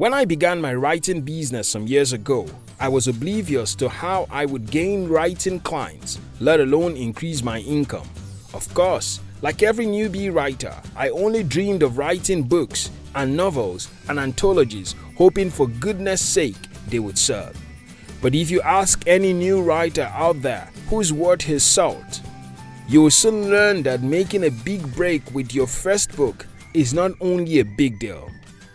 When I began my writing business some years ago, I was oblivious to how I would gain writing clients, let alone increase my income. Of course, like every newbie writer, I only dreamed of writing books and novels and anthologies, hoping for goodness sake they would serve. But if you ask any new writer out there who's worth his salt, you will soon learn that making a big break with your first book is not only a big deal,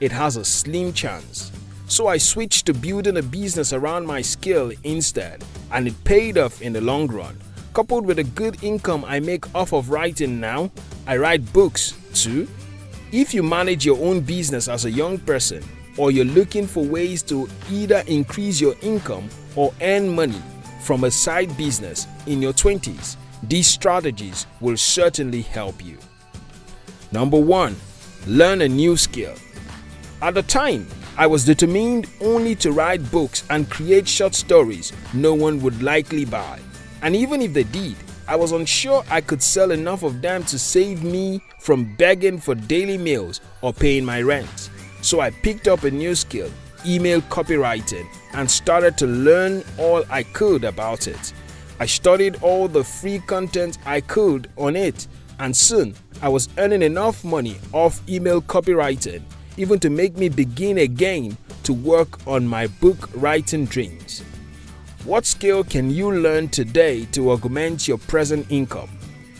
it has a slim chance. So I switched to building a business around my skill instead, and it paid off in the long run. Coupled with a good income I make off of writing now, I write books too. If you manage your own business as a young person, or you're looking for ways to either increase your income or earn money from a side business in your 20s, these strategies will certainly help you. Number 1. Learn a new skill. At the time, I was determined only to write books and create short stories no one would likely buy. And even if they did, I was unsure I could sell enough of them to save me from begging for daily meals or paying my rent. So I picked up a new skill, email copywriting, and started to learn all I could about it. I studied all the free content I could on it, and soon I was earning enough money off email copywriting even to make me begin again to work on my book writing dreams. What skill can you learn today to augment your present income?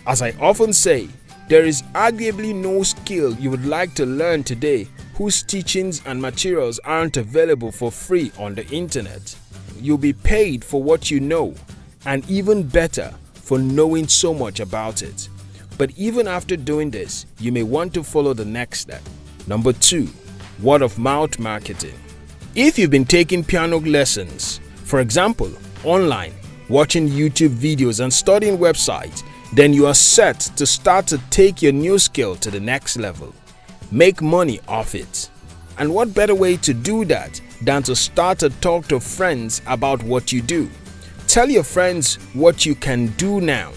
As I often say, there is arguably no skill you would like to learn today whose teachings and materials aren't available for free on the internet. You'll be paid for what you know, and even better, for knowing so much about it. But even after doing this, you may want to follow the next step. Number 2. Word of mouth marketing. If you've been taking piano lessons, for example, online, watching YouTube videos and studying websites, then you are set to start to take your new skill to the next level. Make money off it. And what better way to do that than to start to talk to friends about what you do? Tell your friends what you can do now.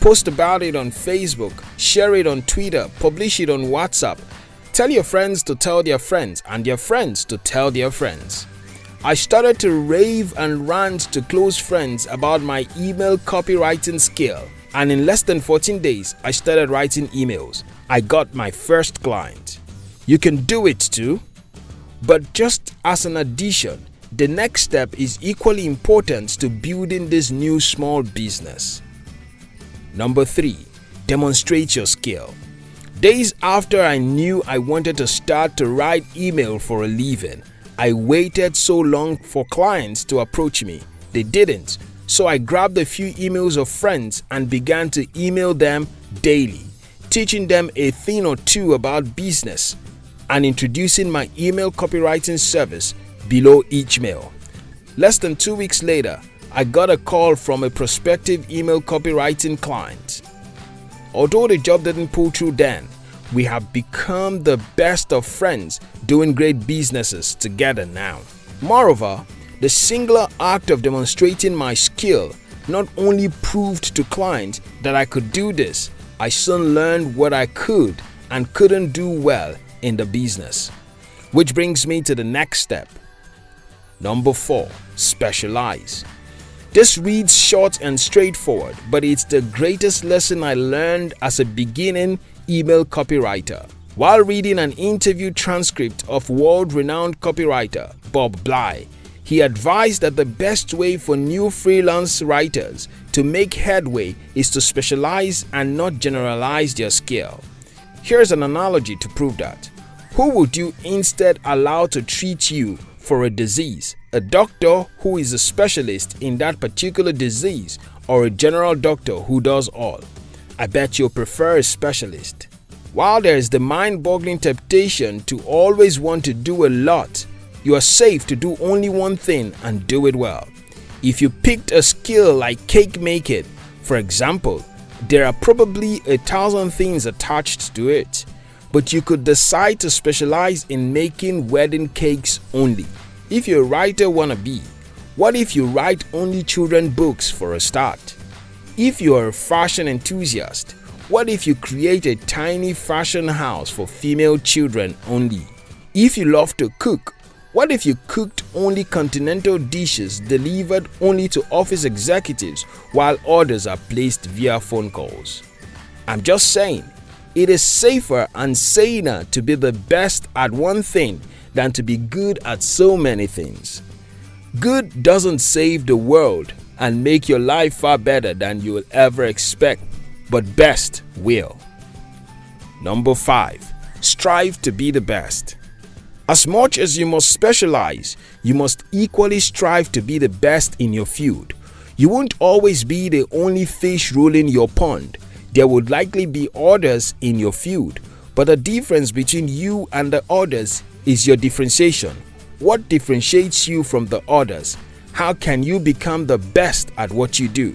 Post about it on Facebook, share it on Twitter, publish it on WhatsApp. Tell your friends to tell their friends and their friends to tell their friends. I started to rave and rant to close friends about my email copywriting skill and in less than 14 days I started writing emails. I got my first client. You can do it too. But just as an addition, the next step is equally important to building this new small business. Number 3. Demonstrate your skill. Days after I knew I wanted to start to write email for a living, I waited so long for clients to approach me. They didn't. So I grabbed a few emails of friends and began to email them daily, teaching them a thing or two about business and introducing my email copywriting service below each mail. Less than two weeks later, I got a call from a prospective email copywriting client. Although the job didn't pull through then, we have become the best of friends doing great businesses together now. Moreover, the singular act of demonstrating my skill not only proved to clients that I could do this, I soon learned what I could and couldn't do well in the business. Which brings me to the next step. Number 4. Specialize. This reads short and straightforward, but it's the greatest lesson I learned as a beginning email copywriter. While reading an interview transcript of world-renowned copywriter Bob Bly, he advised that the best way for new freelance writers to make headway is to specialize and not generalize their skill. Here's an analogy to prove that. Who would you instead allow to treat you for a disease? A doctor who is a specialist in that particular disease or a general doctor who does all? I bet you'll prefer a specialist. While there is the mind-boggling temptation to always want to do a lot, you are safe to do only one thing and do it well. If you picked a skill like cake making, for example, there are probably a thousand things attached to it, but you could decide to specialize in making wedding cakes only. If you're a writer wannabe, what if you write only children books for a start? If you're a fashion enthusiast, what if you create a tiny fashion house for female children only? If you love to cook, What if you cooked only continental dishes delivered only to office executives while orders are placed via phone calls? I'm just saying, it is safer and saner to be the best at one thing than to be good at so many things. Good doesn't save the world and make your life far better than you will ever expect, but best will. Number 5. Strive to be the best. As much as you must specialize, you must equally strive to be the best in your field. You won't always be the only fish ruling your pond. There would likely be others in your field, but the difference between you and the others is your differentiation. What differentiates you from the others? How can you become the best at what you do?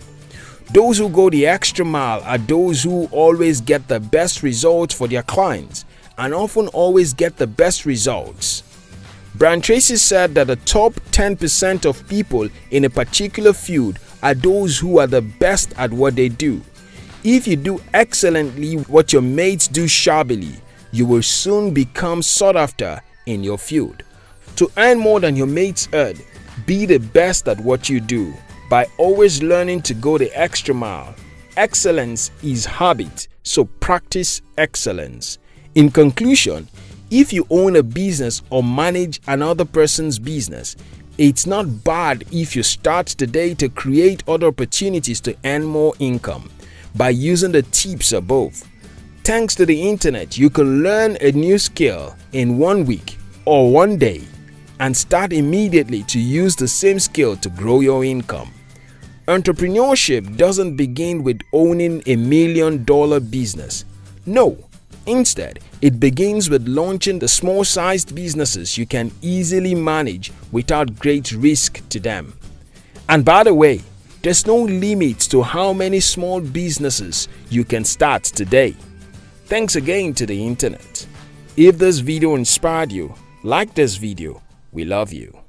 Those who go the extra mile are those who always get the best results for their clients and often always get the best results. Brian Tracy said that the top 10% of people in a particular field are those who are the best at what they do. If you do excellently what your mates do shabbily, you will soon become sought after in your field. To earn more than your mates earn, be the best at what you do by always learning to go the extra mile. Excellence is habit, so practice excellence. In conclusion, if you own a business or manage another person's business, it's not bad if you start today to create other opportunities to earn more income by using the tips above. Thanks to the internet, you can learn a new skill in one week or one day and start immediately to use the same skill to grow your income. Entrepreneurship doesn't begin with owning a million dollar business. No, Instead, it begins with launching the small-sized businesses you can easily manage without great risk to them. And by the way, there's no limit to how many small businesses you can start today. Thanks again to the internet. If this video inspired you, like this video. We love you.